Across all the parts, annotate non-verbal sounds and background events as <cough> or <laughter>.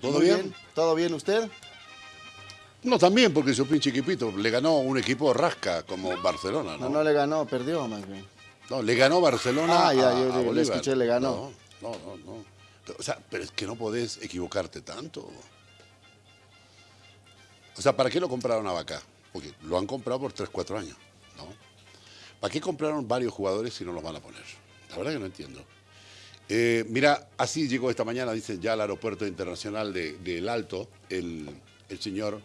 ¿Todo Muy bien? ¿Todo bien usted? No, también, porque su pinche equipito le ganó un equipo rasca como Barcelona, No, ¿no? no le ganó, perdió más bien. No, le ganó Barcelona Ah, ya, a, yo a le- le Bolívar. escuché, le ganó. No, no, no, no. O sea, pero es que no podés equivocarte tanto. O sea, ¿para qué lo compraron a Vaca? Porque lo han comprado por 3, 4 años, ¿no? ¿Para qué compraron varios jugadores si no los van a poner? La verdad que no entiendo. Eh, mira, así llegó esta mañana, dice ya al aeropuerto internacional de, de El Alto, el, el señor,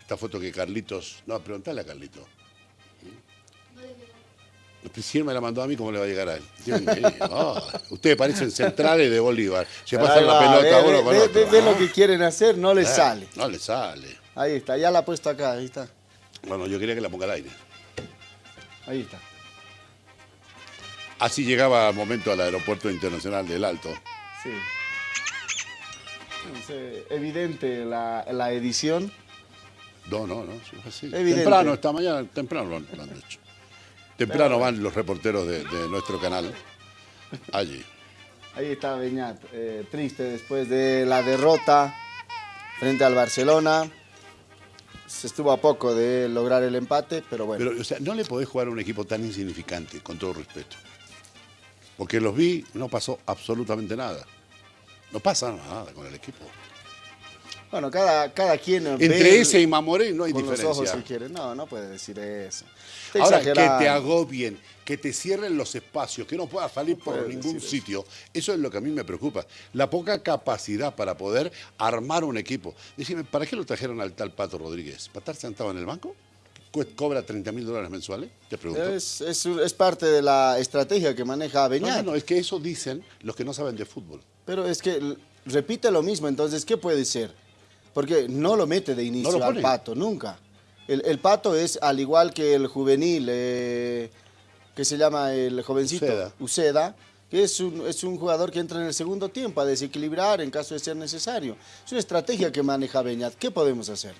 esta foto que Carlitos, no, preguntale a Carlitos. Si él me la mandó a mí, ¿cómo le va a llegar a él? Dios mío, ah, ustedes parecen centrales de Bolívar. Se pasan la pelota ve, uno con ve- otro. ve- ve ah. lo que quieren hacer, no les Eh, sale. No le sale. Ahí está, ya la ha puesto acá, ahí está. Bueno, yo quería que la ponga al aire. Ahí está. Así llegaba al momento al aeropuerto internacional del Alto. Sí. Es eh, evidente la, la edición. No, no, no, así. Temprano, esta mañana, temprano lo han, lo han hecho. Temprano van los reporteros de, de nuestro canal allí. Ahí está Beñat, eh, triste después de la derrota frente al Barcelona. Se estuvo a poco de lograr el empate, pero bueno. Pero, o sea, no le podés jugar a un equipo tan insignificante, con todo respeto. Porque los vi, no pasó absolutamente nada. No pasa nada con el equipo. bueno, cada, cada quien ve Entre ese y Mamoré no hay con los ojos si quiere. No, no puede decir eso. Está Ahora, que te agobien, que te cierren los espacios, que no puedas salir por ningún eso. sitio, eso es lo que a mí me preocupa. La poca capacidad para poder armar un equipo. Decime, ¿para qué lo trajeron al tal Pato Rodríguez? ¿Para estar sentado en el banco? ¿Cu- ¿Cobra 30 mil dólares mensuales? Te pregunto. Es, es, es parte de la estrategia que maneja Beñat. no, no, es que eso dicen los que no saben de fútbol. Pero es que repite lo mismo, entonces, ¿qué puede ser? Porque no lo mete de inicio No al pato, nunca. El, el pato es al igual que el juvenil, eh, que se llama el jovencito Uceda. Uceda, que es un, es un jugador que entra en el segundo tiempo a desequilibrar en caso de ser necesario. Es una estrategia que maneja Beñat. ¿Qué podemos hacer?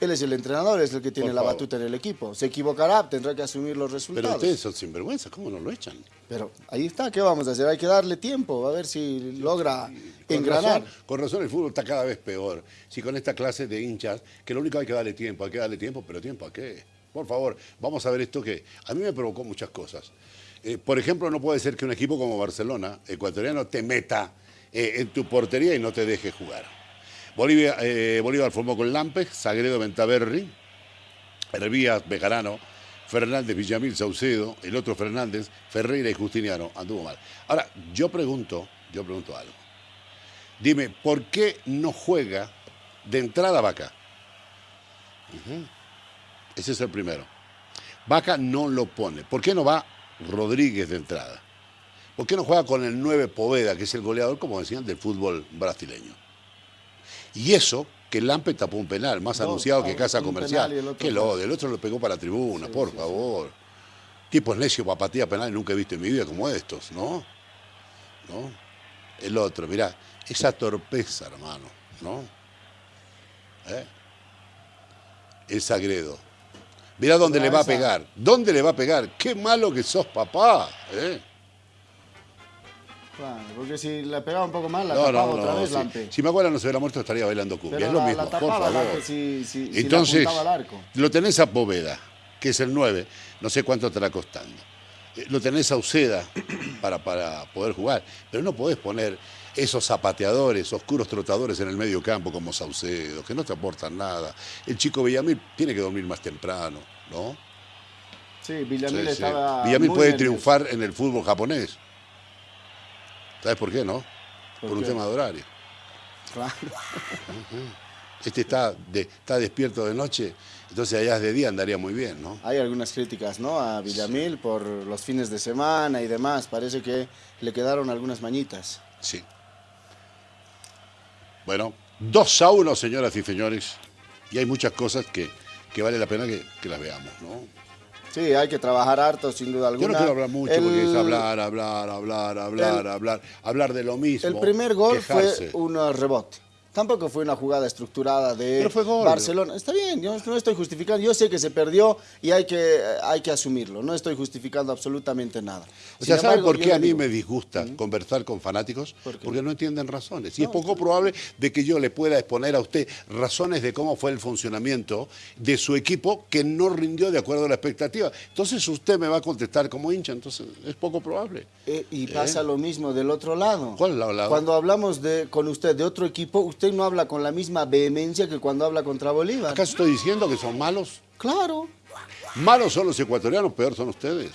Él es el entrenador, es el que tiene Por la favor. batuta en el equipo. Se equivocará, tendrá que asumir los Pero resultados. ustedes son sinvergüenzas, ¿cómo no lo echan? Pero ahí está, ¿qué vamos a hacer? Hay que darle tiempo, a ver si logra Con engranar. razón, con razón el fútbol está cada vez peor. Si con esta clase de hinchas, que lo único que hay que darle tiempo, hay que darle tiempo, pero tiempo a qué? Por favor, vamos a ver esto que a mí me provocó muchas cosas. Eh, por ejemplo, no puede ser que un equipo como Barcelona, ecuatoriano, te meta eh, en tu portería y no te deje jugar. Eh, Bolívar formó con Lampes, Sagredo Ventaverri, Hervías Bejarano, Fernández Villamil Saucedo, el otro Fernández, Ferreira y Justiniano. Anduvo mal. Ahora, yo pregunto, yo pregunto algo. Dime, ¿por qué no juega de entrada Vaca? Ese es el primero. Vaca no lo pone. ¿Por qué no va Rodríguez de entrada? ¿Por qué no juega con el 9 Poveda, que es el goleador, como decían, del fútbol brasileño? Y eso, que Lampe tapó un penal, más anunciado que Casa Comercial. el Que lo, del otro lo pegó para la tribuna, Sí, por sí, sí. favor. Tipos necios para patear penal nunca he visto en mi vida como estos, ¿no? ¿No? El otro, mirá, esa torpeza, hermano, ¿no? ¿Eh? El Sagredo. Mirá dónde Pero le va a pegar. ¿Dónde le va a pegar? Qué malo que sos, papá. ¿eh? Claro, porque si le pegaba un poco más, la No, tapaba no, otra vez Si, Lampe. si Maguara no se hubiera muerto, estaría bailando cumbia. Pero es lo la, mismo, la por favor. Lampe si, si, si Entonces, al arco. lo tenés a Poveda, que es el 9, no sé cuánto estará costando. Eh, Lo tenés a Uceda <clears throat> para, para poder jugar, pero no podés poner esos zapateadores, oscuros trotadores en el medio campo como Saucedo, que no te aportan nada. El chico Villamil tiene que dormir más temprano, ¿no? Sí, Villamil Sí, sí. estaba. Villamil puede nervioso. triunfar en el fútbol japonés. ¿Sabes por qué, no? ¿Por Por un qué? tema de horario. Claro. Este está, de- está despierto de noche, entonces allá de día andaría muy bien, ¿no? Hay algunas críticas, ¿no? A Villamil por los fines de semana y demás. Parece que le quedaron algunas mañitas. Sí. Bueno, 2 a 1, señoras y señores. Y hay muchas cosas que, que vale la pena que, que las veamos, ¿no? Sí, hay que trabajar harto, sin duda alguna. Yo no quiero hablar mucho El- porque es hablar, hablar, hablar, hablar, el- hablar, hablar de lo mismo. El primer gol quejarse. fue un rebote. Tampoco fue una jugada estructurada de Pero fue gol. Barcelona. Está bien, yo no estoy justificando. Yo sé que se perdió y hay que, hay que asumirlo. No estoy justificando absolutamente nada. O sea, Sin ¿sabe embargo, por qué a mí digo, me disgusta conversar con fanáticos? Porque no entienden razones. Y es poco probable de que yo le pueda exponer a usted razones de cómo fue el funcionamiento de su equipo que no rindió de acuerdo a la expectativa. Entonces usted me va a contestar como hincha, entonces es poco probable. eh, y pasa lo mismo del otro lado. ¿Cuál lado? Cuando hablamos de, con usted de otro equipo, usted no habla con la misma vehemencia que cuando habla contra Bolívar. ¿Acaso estoy diciendo que son malos? Claro, Malos son los ecuatorianos, peor son ustedes.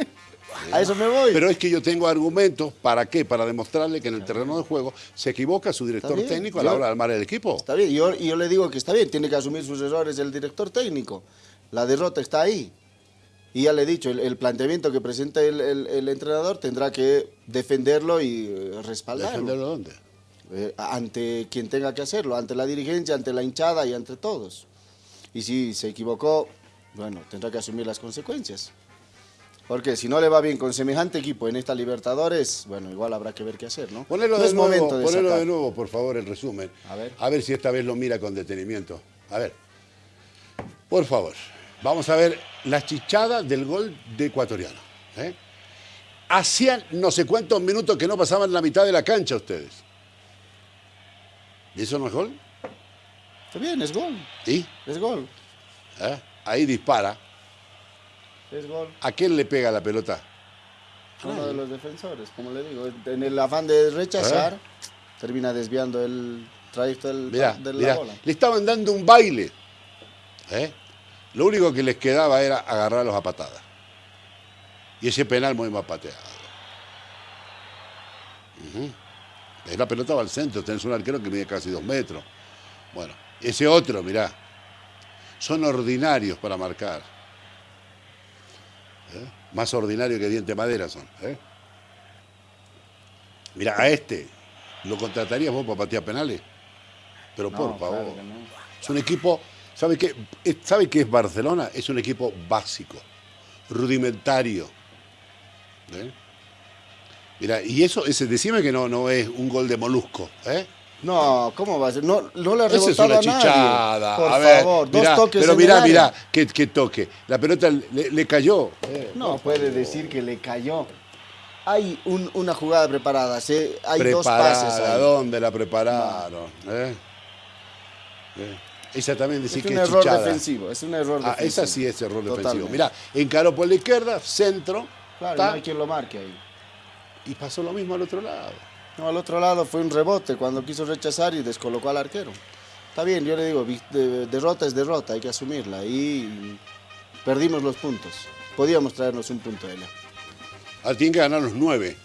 <laughs> a eso me voy. Pero es que yo tengo argumentos, ¿para qué? Para demostrarle que en el terreno de juego se equivoca su director técnico a la hora de armar el equipo. Está bien, y yo, yo le digo que está bien, tiene que asumir sus errores el director técnico. La derrota está ahí. Y ya le he dicho, el, el planteamiento que presenta el, el- el entrenador tendrá que defenderlo y eh, respaldarlo. ¿Defenderlo dónde? Eh, ante quien tenga que hacerlo, ante la dirigencia, ante la hinchada y ante todos. Y si se equivocó, bueno, tendrá que asumir las consecuencias. Porque si no le va bien con semejante equipo en esta Libertadores, bueno, igual habrá que ver qué hacer, ¿no? Ponelo, no de, es nuevo, momento de ponelo de nuevo, por favor, el resumen. A ver. A ver si esta vez lo mira con detenimiento. A ver. Por favor. Vamos a ver la chichada del gol de ecuatoriano. ¿eh? Hacían no sé cuántos minutos que no pasaban la mitad de la cancha ustedes. ¿Y eso no es gol? Está bien, es gol, ¿Y? es gol, ¿Eh? Ahí dispara. es gol. ¿A quién le pega la pelota? Uno de los defensores, como le digo, en el afán de rechazar, ¿Eh? termina desviando el trayecto del, Mirá, de la mirá, bola. le estaban dando un baile. ¿eh? Lo único que les quedaba era agarrarlos a patadas. Y ese penal muy mal pateado. La pelota va al centro, tenés un arquero que mide casi dos metros. Bueno, ese otro, mirá, son ordinarios para marcar. ¿Eh? Más ordinario que diente madera son. ¿eh? Mirá, a este, ¿lo contratarías vos para patear penales? Pero No, por favor. no. Es un equipo, ¿sabe qué? Es- ¿Sabe qué es Barcelona? Es un equipo básico, rudimentario. ¿eh? Mira, y eso, ese, decime que no, no es un gol de molusco, ¿eh? No, ¿cómo va a ser? No, no le ha Esa es una a nadie. chichada. Por a ver, favor, dos mirá, toques Pero mirá, mirá, qué, qué toque. La pelota le, le cayó. ¿eh? No puede decir que le cayó. Hay un- una jugada preparada, se- hay dos pases ahí. ¿dónde la prepararon? ¿eh? ¿Eh? Esa también decir Es que un es error chichada. defensivo, es un error Ah, defensivo. esa sí es error defensivo. Mirá, encaró por la izquierda, centro, Claro, ta, no hay quien lo marque ahí. Y pasó lo mismo al otro lado. No, al otro lado fue un rebote cuando quiso rechazar y descolocó al arquero. Está bien, yo le digo, derrota es derrota, hay que asumirla. Y perdimos los puntos. Podíamos traernos un punto de allá. Ahora tienen que ganar los nueve.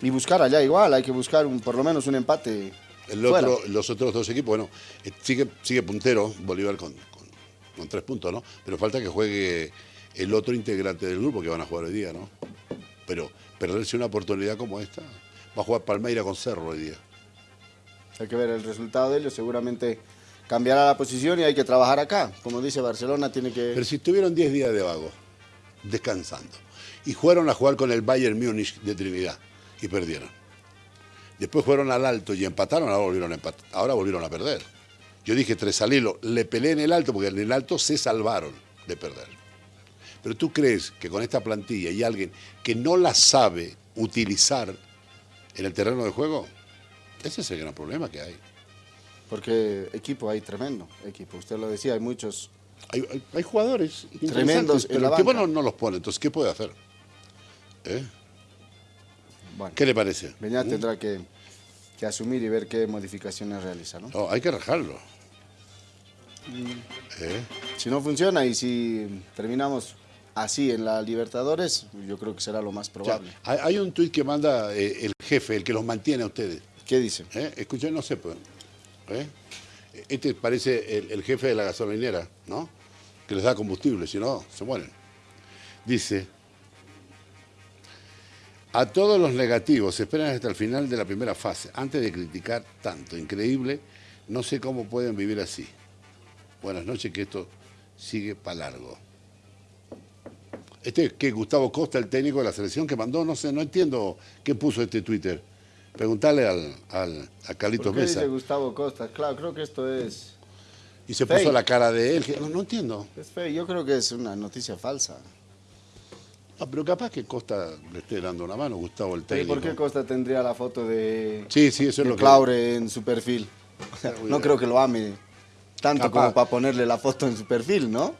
Y buscar allá igual, hay que buscar un, por lo menos un empate. El fuera. otro, los otros dos equipos, bueno, eh, sigue, sigue puntero Bolívar con, con- con tres puntos, ¿no? Pero falta que juegue el otro integrante del grupo que van a jugar hoy día, ¿no? Pero perderse una oportunidad como esta, va a jugar Palmeira con Cerro hoy día. Hay que ver el resultado de ellos, seguramente cambiará la posición y hay que trabajar acá. Como dice Barcelona, tiene que... Pero si estuvieron 10 días de vago, descansando, y fueron a jugar con el Bayern Múnich de Trinidad y perdieron. Después fueron al alto y empataron, ahora volvieron a, ahora volvieron a perder. Yo dije tres al hilo, le peleé en el alto porque en el alto se salvaron de perder. Pero tú crees que con esta plantilla y alguien que no la sabe utilizar en el terreno de juego, ese es el gran problema que hay. Porque equipo hay tremendo, equipo. Usted lo decía, hay muchos... Hay, hay- hay jugadores Tremendos pero el equipo no, no los pone. Entonces, ¿qué puede hacer? ¿Eh? Bueno, ¿Qué le parece? Beñat tendrá que, que asumir y ver qué modificaciones realiza, ¿no? No, hay que rajarlo. Mm. ¿Eh? Si no funciona y si terminamos así en la Libertadores, yo creo que será lo más O sea, probable. hay, un tuit que manda eh, el jefe, el que los mantiene a ustedes. ¿Qué dice? ¿Eh? Escuchen, no sé. pues. ¿Eh? Este parece el, el jefe de la gasolinera, ¿no? Que les da combustible, si no, se mueren. Dice, a todos los negativos, esperan hasta el final de la primera fase, antes de criticar tanto. Increíble, no sé cómo pueden vivir así. Buenas noches, que esto sigue para largo. Este que Gustavo Costa, el técnico de la selección que mandó, no sé, no entiendo qué puso este Twitter. Preguntarle al, al, a Carlitos ¿Por qué Mesa. dice Gustavo Costa? Claro, creo que esto es, Y se Fake. puso la cara de él. no, no entiendo. es feo. Yo creo que es una noticia falsa. Ah, pero capaz que Costa le esté dando una mano, Gustavo el ¿Y técnico. por qué Costa tendría la foto de, Sí, sí, eso es lo que... Claure en su perfil? <laughs> No creo que lo ame tanto Capaz. como para ponerle la foto en su perfil, ¿no?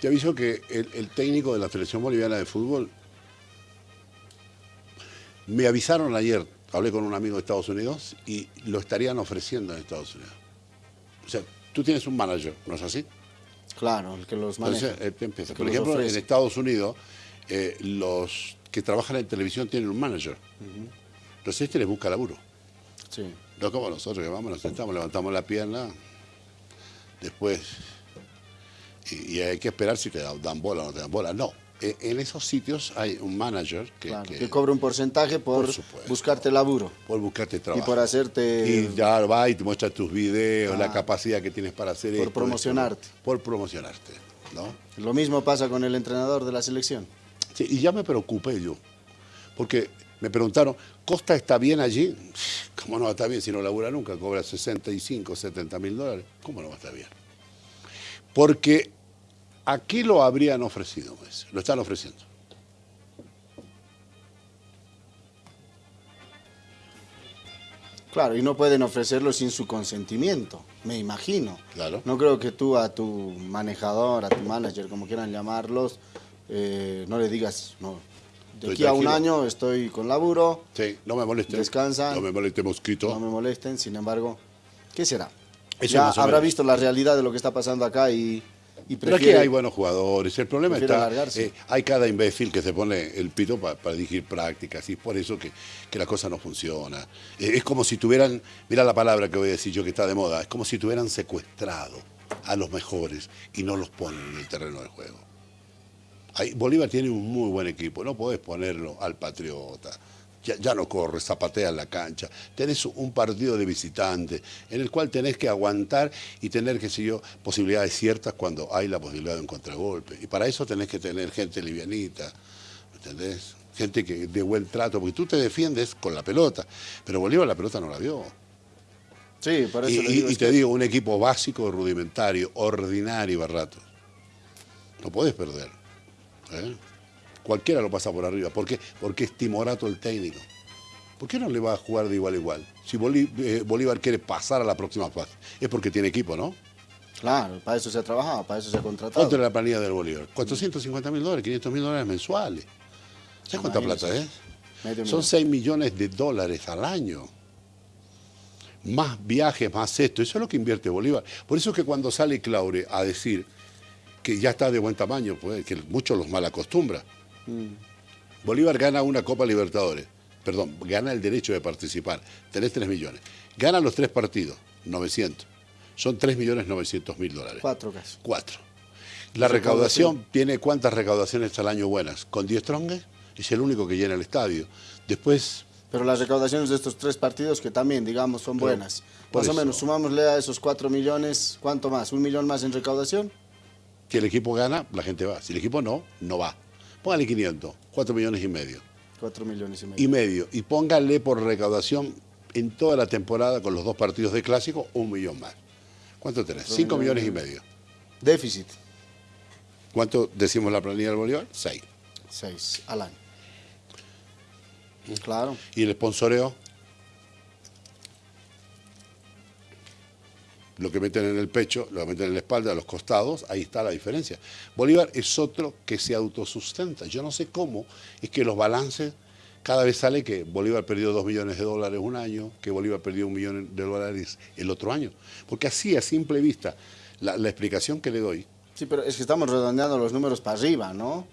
Te aviso que el, el técnico de la selección boliviana de fútbol me avisaron ayer, hablé con un amigo de Estados Unidos y lo estarían ofreciendo en Estados Unidos. O sea, tú tienes un manager, ¿no es así? Claro, el que los maneja. Entonces, que Por los ejemplo, en. Estados Unidos, eh, los que trabajan en televisión tienen un manager. Entonces este les busca laburo. Sí. No como nosotros que vamos, nos sentamos, levantamos la pierna, después. Y, y hay que esperar si te dan, bola o no te dan bola. No. Eh, En esos sitios hay un manager que, Claro, que- que cobra un porcentaje por, Por supuesto. buscarte laburo por buscarte y trabajo. por hacerte... Y ya va y te muestra tus videos, la Ah. capacidad que tienes para hacer Por esto, promocionarte. esto, por promocionarte. ¿no? Lo mismo pasa con el entrenador de la selección. Sí, y ya me preocupé yo, porque me preguntaron, ¿Costa está bien allí? ¿Cómo no va a estar bien si no labura nunca? Cobra 65, 70 mil dólares. ¿Cómo no va a estar bien? Porque aquí lo habrían ofrecido, pues, lo están ofreciendo. Claro, y no pueden ofrecerlo sin su consentimiento, me imagino. Claro. No creo que tú a tu manejador, a tu manager, como quieran llamarlos, eh, no le digas, no, de Estoy aquí a un tranquilo. año estoy con laburo, Sí, no me moleste. Descansa. No me moleste mosquito. no me molesten, sin embargo, ¿qué será? Eso ya habrá menos. visto la realidad de lo que está pasando acá y, y Pero aquí prefiere... hay buenos jugadores. El problema está. eh, hay cada imbécil que se pone el pito pa- para dirigir prácticas y es por eso que, que la cosa no funciona. Eh, es como si tuvieran. Mira la palabra que voy a decir yo que está de moda. Es como si tuvieran secuestrado a los mejores y no los ponen en el terreno de juego. Ahí, Bolívar tiene un muy buen equipo. No podés ponerlo al Patriota. Ya, ya no corre, zapatea en la cancha. Tenés un partido de visitante en el cual tenés que aguantar y tener, qué sé yo, posibilidades ciertas cuando hay la posibilidad de un contragolpe. Y para eso tenés que tener gente livianita, ¿me ¿entendés? Gente que de buen trato, porque tú te defiendes con la pelota, pero Bolívar la pelota no la vio. Sí, por eso Y, y- digo, y es te que- digo, un equipo básico, rudimentario, ordinario a ratos. No puedes perder. ¿eh? Cualquiera lo pasa por arriba. ¿Por qué? Porque es timorato el técnico. ¿Por qué no le va a jugar de igual a igual? Si Bolí- eh, Bolívar quiere pasar a la próxima fase, es porque tiene equipo, ¿no? Claro, para eso se ha trabajado, para eso se ha contratado. ¿Cuánto es la planilla del Bolívar? 450 mil dólares, 500 mil dólares mensuales. ¿Sabes cuánta plata es? Medio Son millón. 6 millones de dólares al año. Más viajes, más esto. Eso es lo que invierte Bolívar. Por eso es que cuando sale Claure a decir que ya está de buen tamaño, pues, que muchos los mal acostumbra. Mm. Bolívar gana una Copa Libertadores. Perdón, gana el derecho de participar. Tenés 3 millones. Gana los tres partidos, 900. Son 3 millones 900 mil dólares. Cuatro casi. Cuatro. La recaudación tiene cuántas recaudaciones al año buenas. Con 10 trongues es el único que llena el estadio. Después, Pero las recaudaciones de estos tres partidos que también, digamos, son Pero, buenas. Más o menos, sumámosle a esos cuatro millones, ¿cuánto más? ¿Un millón más en recaudación? si el equipo gana, la gente va. Si el equipo no, no va. Póngale 500, 4 millones y medio. Cuatro millones y medio. Y medio. Y póngale por recaudación en toda la temporada con los dos partidos de clásico, un millón más. ¿Cuánto tenés? Cuatro 5 millones millones. y medio. Déficit, ¿Cuánto decimos la planilla del Bolívar? 6. seis al año. Claro. Y el sponsoreo, lo que meten en el pecho, lo que meten en la espalda, a los costados, ahí está la diferencia. Bolívar es otro que se autosustenta. Yo no sé cómo es que los balances, cada vez sale que Bolívar perdió 2 millones de dólares un año, que Bolívar perdió un millón de dólares el otro año. Porque así, a simple vista, la, la explicación que le doy, Sí, pero es que estamos redondeando los números para arriba, ¿no?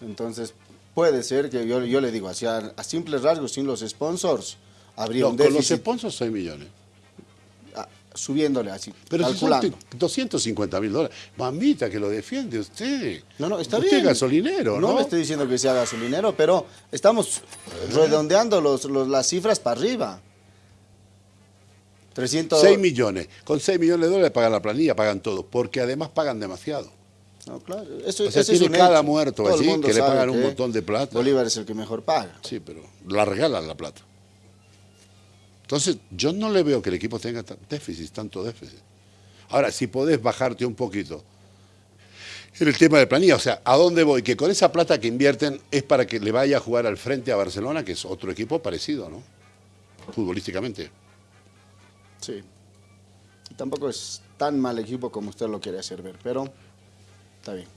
Entonces, puede ser que yo, yo le digo, así a, simples rasgos, sin los sponsors, habría no, un con los déficit sponsors 6 millones. Subiéndole así, Pero si son calculando. 250 mil dólares. Mamita, que lo defiende usted. No, no, está usted bien. es gasolinero, ¿no? No le estoy diciendo que sea gasolinero, pero estamos redondeando los, los- las cifras para arriba. 300... 6 millones. Con 6 millones de dólares pagan la planilla, pagan todo. Porque además pagan demasiado. No, claro. Eso, O sea, ese es tiene un cada hecho. muerto Todo allí que le pagan un montón de plata. Bolívar es el que mejor paga. Sí, pero la regalan la plata. Entonces, yo no le veo que el equipo tenga déficit, tanto déficit. Ahora, si podés bajarte un poquito en el tema de planilla, o sea, ¿a dónde voy? Que con esa plata que invierten es para que le vaya a jugar al frente a Barcelona, que es otro equipo parecido, ¿no? Futbolísticamente. Sí. Tampoco es tan mal equipo como usted lo quiere hacer ver, pero está bien.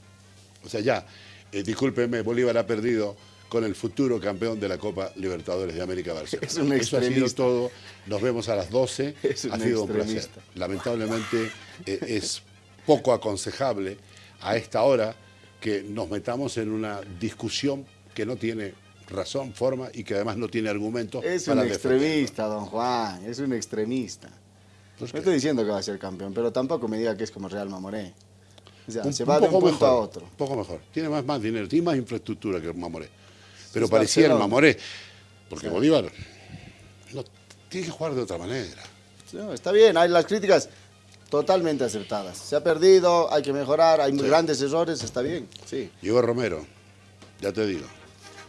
O sea, ya, eh, discúlpeme, Bolívar ha perdido con el futuro campeón de la Copa Libertadores de América Barcelona. Es un Eso ha sido todo. Nos vemos a las 12. <laughs> Es un ha sido un placer. Lamentablemente eh, es poco aconsejable a esta hora que nos metamos en una discusión que no tiene razón, forma y que además no tiene argumentos Es un defenderlo. extremista, don Juan, es un extremista. No estoy diciendo que va a ser campeón, pero tampoco me diga que es como Real Mamoré. O sea, un, se un va de un poco punto mejor, a otro. Un poco mejor. Tiene más, más dinero, tiene más infraestructura que el Mamoré. Pero Es parecía el Barcelona. Mamoré. Porque Bolívar no, tiene que jugar de otra manera. No, está bien, hay las críticas totalmente aceptadas. Se ha perdido, hay que mejorar, hay grandes errores, está bien, sí. Llegó Romero, ya te digo.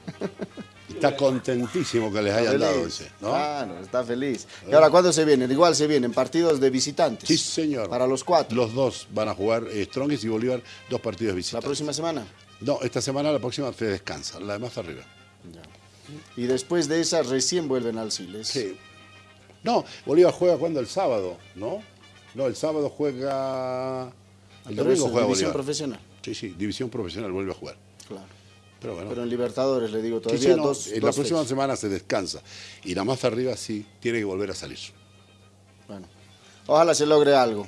<laughs> Está contentísimo que les Está hayan dado feliz. ese, ¿no? Claro, está feliz. ¿Y ahora cuándo se vienen? Igual se vienen partidos de visitantes. Sí, señor. Para los cuatro. Los dos van a jugar, eh, Strongest y Bolívar, dos partidos de La visita. próxima semana. No, esta semana, la próxima te descansa, la demás arriba. Ya. Y después de esa recién vuelven al Siles. Sí. No, Bolívar juega cuando el sábado, ¿no? No, el sábado juega. El Pero domingo juega división Bolívar. profesional. Sí, sí, división profesional vuelve a jugar. Claro. Pero bueno. Pero en Libertadores, le digo, todavía sí, no, dos, en la próxima fechas. semana se descansa. Y la más arriba sí tiene que volver a salir. Bueno, ojalá se logre algo.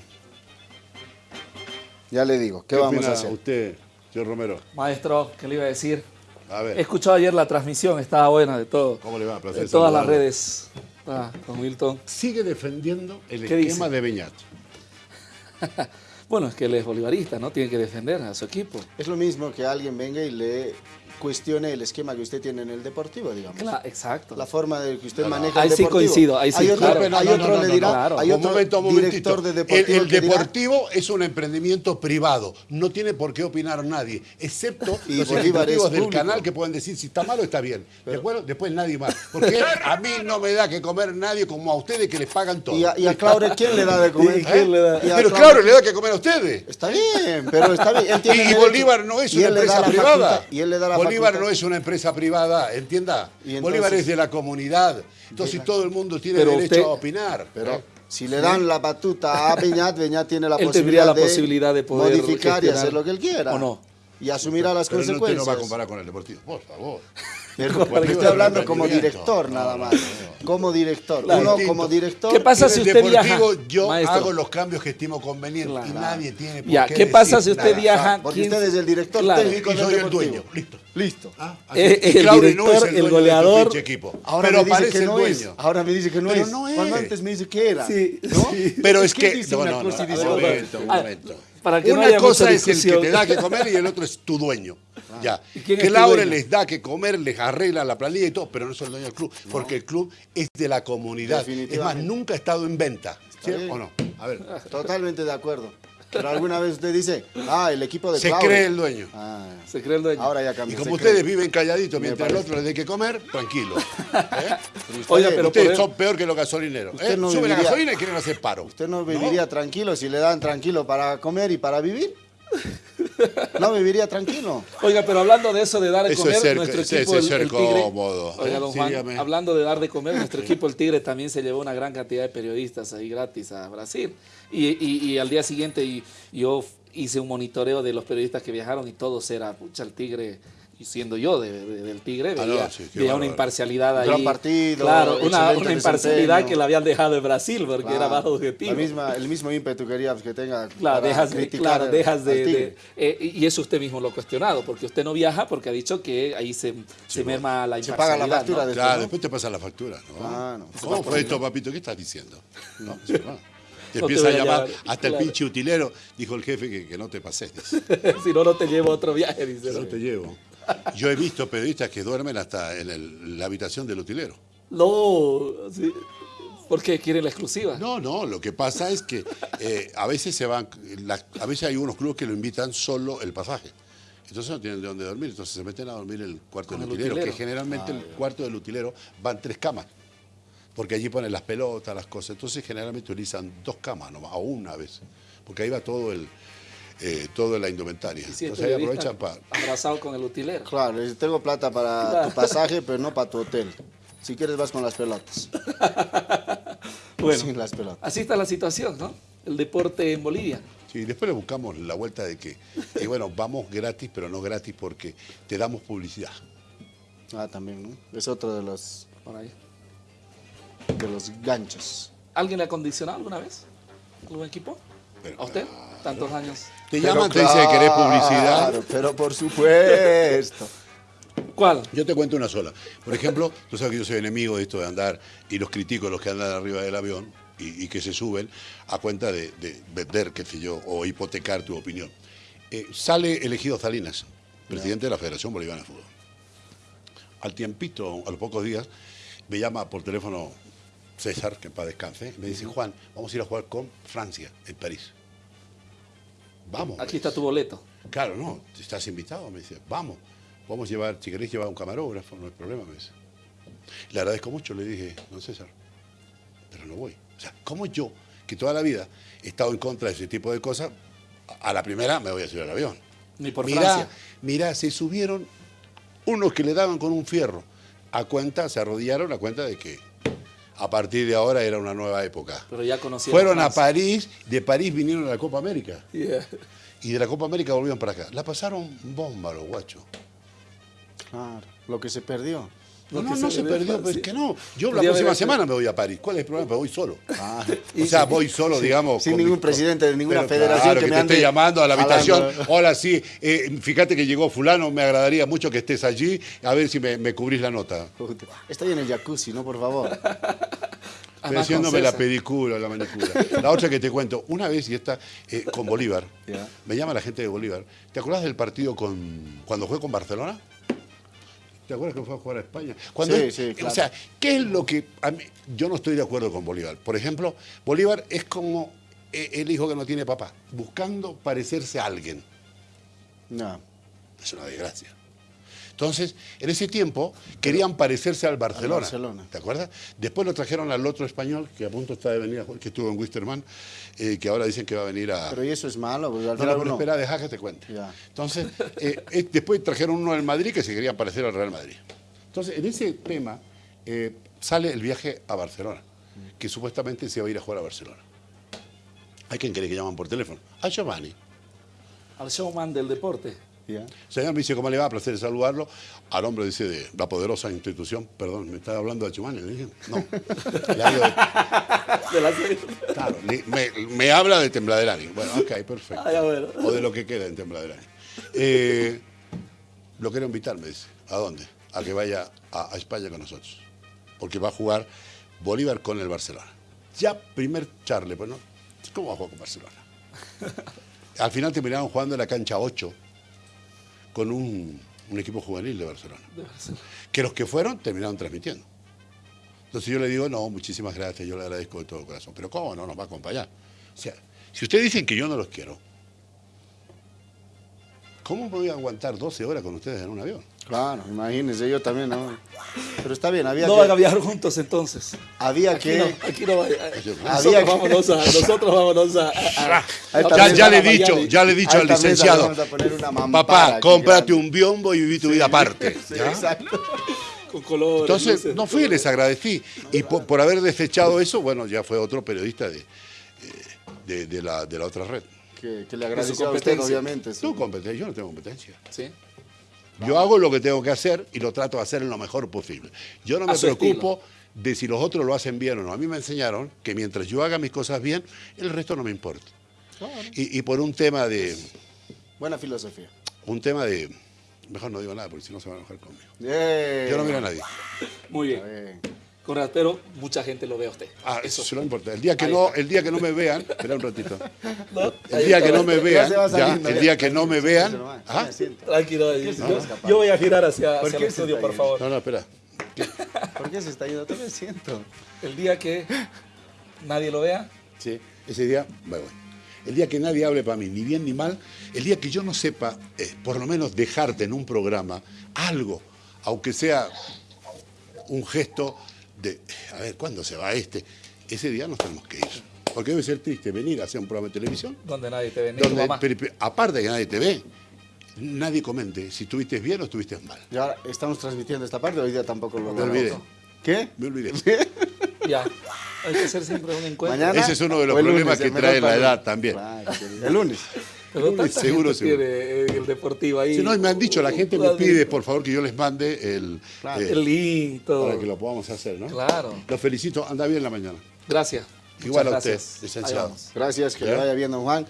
Ya le digo, ¿qué, vamos opina a hacer? usted, señor Romero? Maestro, ¿qué le iba a decir? A He ver, escuchado ayer la transmisión, estaba buena de todo. ¿Cómo le va? Placer De todas las redes. Ah, con Milton. sigue defendiendo el ¿Qué esquema dice? de Beñat. <laughs> Bueno, es que él es bolivarista, ¿no? Tiene que defender a su equipo. Es lo mismo que alguien venga y le cuestione el esquema que usted tiene en el deportivo, digamos. Claro, exacto. La forma de que usted No, no. maneja Ahí el sí deportivo. coincido, ahí sí, Hay otro, claro. hay No, otro no, no, le dirá, claro. hay un otro momento, un momentito. director de El- deportivo El, dirá- deportivo es un emprendimiento privado, no tiene por qué opinar nadie, excepto <laughs> Y los ejecutivos del canal que pueden decir si está mal o está bien. Después, después nadie más. Porque a mí no me da que comer nadie como a ustedes que les pagan todo. y a, y a Claure, ¿quién le da de comer? <laughs> ¿Y quién le da? Y a Pero Claure- le da que comer a ustedes. Está bien, pero está bien. él <laughs> tiene Y. Bolívar no es una empresa privada. y él le da la Bolívar facultad. no es una empresa privada, entienda. Entonces- Bolívar es de la comunidad. Entonces todo el mundo tiene Pero derecho usted- a opinar. Pero ¿eh? si le dan la batuta a Beñat, Beñat tiene la Él posibilidad, la de posibilidad de poder modificar y hacer lo que él quiera. ¿O no? Y asumirá las Pero no, consecuencias. no va a comparar con el deportivo. Por favor. <laughs> Pero Porque estoy es hablando como director No, nada no, más. no. Como director. Claro. Uno como director. ¿Qué pasa si el usted viaja? deportivo yo maestro? hago los cambios que estimo convenientes y Claro. nadie tiene por Ya, qué ¿qué pasa decir si usted nada. viaja? Porque ¿Quién- usted es el director Claro. técnico Y del soy el dueño. Listo. Listo. Ah. Eh, Y el Claure no es director, el el dueño goleador. equipo. Ahora pero me dice parece que el no dueño. es. Ahora me dice que no Pero es. no es. Cuando antes me dice que era. Sí, ¿No? sí. Pero es ¿Quién que. No, no, no, y un momento, un Ah, momento. Para que no Una haya cosa es el que te da que comer y el otro es tu dueño. Ya. ¿Y quién es Que Laure les da que comer, les arregla la planilla y todo, pero no es el dueño del club, porque el club es de la comunidad. Es más, nunca ha estado en venta. ¿Sí bien. o no? A ver. Totalmente de acuerdo. Pero alguna vez usted dice, ah, el equipo de Se cree el dueño. Ah, Se cree el dueño. ahora ya Y cambió. como se ustedes cree. viven calladitos mientras el otro les dé que comer, tranquilo. <laughs> ¿Eh? Oiga, pero ustedes son peor que los gasolineros. Usted ¿eh? no Suben la viviría- gasolina y quieren hacer paro. ¿Usted no viviría tranquilo si le dan tranquilo para comer y para vivir? <laughs> ¿No viviría tranquilo? Oiga, pero hablando de eso de dar de Eso comer, es ser- nuestro equipo el, ser el Tigre. cómodo. Oiga, don Juan, hablando de dar de comer, nuestro equipo el Tigre también se llevó una gran cantidad de periodistas ahí gratis a Brasil. Y, y- y al día siguiente y- yo hice un monitoreo de los periodistas que viajaron y todos era, pucha, el Tigre. Y siendo yo de- de- del Tigre, Ah, veía, no, sí, veía una imparcialidad ahí. Gran partido, Claro, una, una imparcialidad que la habían dejado en Brasil porque era Claro. bajo objetivo. La misma, el mismo ímpetu quería que tenga Claro, dejas de, criticar claro, dejas de, de- eh, y eso usted mismo lo ha cuestionado, porque usted no viaja porque ha dicho que ahí se, se merma la Se paga la imparcialidad. factura ¿no? de- Claro, ¿no? después te pasa la factura, ¿no? Ah, no. ¿Cómo fue esto, papito? ¿Qué estás diciendo? No, sí. Te No te empieza a voy a llamar llamar, hasta el claro. pinche utilero, dijo el jefe que, que no te pases. <laughs> si no, no te llevo a otro viaje, dice. No te llevo. Yo he visto periodistas que duermen hasta en el- la habitación del utilero. No, sí. ¿Por qué? ¿Quieren la exclusiva? No, no, lo que pasa es que eh, a veces se van, la- a veces hay unos clubes que lo invitan solo el pasaje. Entonces no tienen de dónde dormir, entonces se meten a dormir en el cuarto del el utilero, utilero. que generalmente el cuarto del utilero van tres camas, porque allí ponen las pelotas, las cosas. Entonces generalmente utilizan dos camas nomás, o una vez, porque ahí va todo el eh, toda la indumentaria. Si es Entonces ahí aprovechan para... abrazado con el utilero. Claro, tengo plata para Claro. tu pasaje, pero no para tu hotel. Si quieres vas con las pelotas. <laughs> Bueno, Sin las pelotas. así está la situación, ¿no? El deporte en Bolivia. Sí, después le buscamos la vuelta de que, y bueno, vamos gratis, pero no gratis porque te damos publicidad. Ah, también, ¿no? Es otro de los, Por ahí. de los ganchos. ¿Alguien le ha condicionado alguna vez? ¿Algún equipo? Pero ¿A usted? claro. Tantos años. Te Pero llaman, te dicen que querés publicidad. Claro, pero por supuesto. ¿Cuál? Yo te cuento una sola. Por ejemplo, tú sabes que yo soy enemigo de esto de andar y los critico a los que andan arriba del avión y, y que se suben a cuenta de, de vender, qué sé yo, o hipotecar tu opinión. Eh, sale elegido Salinas, presidente de la Federación Boliviana de Fútbol. Al tiempito, a los pocos días, me llama por teléfono César, que en paz descanse, y me dice, Juan, vamos a ir a jugar con Francia, en París. Vamos. Aquí está tu boleto. Claro, no, estás invitado, me dice, vamos, vamos a llevar, si queréis llevar un camarógrafo, no hay problema, me dice. Le agradezco mucho, le dije, don César, pero no voy. O sea, ¿cómo yo, que toda la vida he estado en contra de ese tipo de cosas, a la primera me voy a subir al avión? Ni por mirá, Francia. mirá, se subieron unos que le daban con un fierro a cuenta, se arrodillaron a cuenta de que a partir de ahora era una nueva época. Pero ya conocieron Fueron a. París, de París vinieron a la Copa América. Yeah. Y de la Copa América volvieron para acá. La pasaron bomba los guachos. Claro, lo que se perdió. No, no, no se perdió, pero es que no. Yo la próxima semana me voy a París. ¿Cuál es el problema? Me voy solo. Ah, <laughs> O sea, voy solo, digamos. sin ningún mi- presidente de ninguna Pero federación claro, que que, me te ande esté llamando a la habitación. jalando. Hola, sí, eh, fíjate que llegó fulano, me agradaría mucho que estés allí, a ver si me, me cubrís la nota. ahí en el jacuzzi, ¿no? Por favor. Estoy haciéndome la pedicura, la manicura. La otra que te cuento, una vez, y esta, eh, con Bolívar, me llama la gente de Bolívar. ¿Te acuerdas del partido con cuando fue con Barcelona? ¿Te acuerdas que fue a jugar a España? Cuando Sí, él- sí, claro. O sea, ¿qué es lo que... a mí- yo no estoy de acuerdo con Bolívar. Por ejemplo, Bolívar es como eh, el hijo que no tiene papá, buscando parecerse a alguien. No. Es una desgracia. Entonces, en ese tiempo querían parecerse al Barcelona. Barcelona. ¿Te acuerdas? Después lo trajeron al otro español, que a punto está de venir, a jugar, que estuvo en Wisterman, eh, que ahora dicen que va a venir a... Pero y eso es malo, porque al No, no, pero espera, deja que te cuente. Ya. Entonces, eh, eh, después trajeron uno del Madrid que se quería parecer al Real Madrid. Entonces, en ese tema eh, sale el viaje a Barcelona, que supuestamente se va a ir a jugar a Barcelona. Hay quien cree que llaman por teléfono. A Giovanni. Al showman del deporte. Ya. Señor, me dice, ¿cómo le va? Placer saludarlo. Al hombre dice de la poderosa institución, perdón, ¿me está hablando de Giovanni? Le dije, no. <laughs> Le hablo de- De la serie. claro, me, me habla de Tembladerani. Bueno, ok, perfecto. Ah, bueno. O de lo que queda en Tembladerani. Eh, lo quiero invitar, me dice. ¿A dónde? A que vaya a, a España con nosotros. Porque va a jugar Bolívar con el Barcelona. Ya primer charle, pues no. ¿Cómo va a jugar con Barcelona? <laughs> Al final terminaron jugando en la cancha 8 con un, un equipo juvenil de Barcelona. De Barcelona. Que los que fueron terminaron transmitiendo. Entonces yo le digo, no, muchísimas gracias, yo le agradezco de todo corazón. Pero ¿cómo no nos va a acompañar? O sea, si ustedes dicen que yo no los quiero, ¿cómo me voy a aguantar 12 horas con ustedes en un avión? Claro, imagínense, yo también, ¿no? Pero está bien, había No que... van a viajar juntos entonces. Había Aquí que... no, aquí no vaya. Había Nosotros que- vámonos a, nosotros vámonos a, a- a- a- también Ya, ya le he a dicho, Miami. ya le he dicho A al licenciado, vamos a poner una mampara papá, aquí cómprate grande". un biombo y viví tu vida aparte. <laughs> Sí, ¿ya? exacto. Con colores. Entonces, luces, no fui, les agradecí. Y por, por haber desechado eso, bueno, ya fue otro periodista de, de, de la, de la otra red. Que, que le agradeció a usted, competencia. obviamente. sí. No competencia, yo no tengo competencia. Sí. Yo hago lo que tengo que hacer y lo trato de hacer en lo mejor posible. Yo no me preocupo de si los otros lo hacen bien o no. A mí me enseñaron que mientras yo haga mis cosas bien, el resto no me importa. Y, y por un tema de, Buena filosofía. un tema de, mejor no digo nada porque si no se van a enojar conmigo. Eh, Yo no miro a nadie. Muy bien. Está bien. Conrad, pero mucha gente lo ve a usted. Ah, eso sí no importa. El día que Ahí no, está. el día que no me vean, espera un ratito. <laughs> ¿No? El día que no me vean, ya, el día que no me vean, ajá. me. Tranquilo, yo, voy a girar hacia, ¿Por hacia qué el se estudio, está por yendo? favor. No, no, espera. ¿Por qué se está yendo? Todavía siento. El día que nadie lo vea, Sí, ese día me voy. El día que nadie hable para mí, ni bien ni mal, el día que yo no sepa, eh, por lo menos dejarte en un programa algo, aunque sea un gesto de, a ver, ¿cuándo se va este? Ese día nos tenemos que ir. Porque debe ser triste venir a hacer un programa de televisión donde nadie te ve, ni tu donde, mamá. pero- pero aparte de que nadie te ve, nadie comente si estuviste bien o estuviste mal. Y ahora estamos transmitiendo esta parte, hoy día tampoco lo Me olvidé, ¿Qué? me olvidé. Ya, hay que hacer siempre un encuentro. Mañana. Ese es uno de los problemas que trae la edad también. El lunes. Pero tanta seguro, gente seguro. tiene eh, el deportivo ahí. Si no, me han dicho, la gente me pide, por favor, que yo les mande el, Claro. eh, El link, todo. para que lo podamos hacer, ¿no? Claro. Los felicito, anda bien la mañana. Gracias. Igual Muchas a usted, gracias. Licenciado. Gracias, que le vaya bien, don Juan.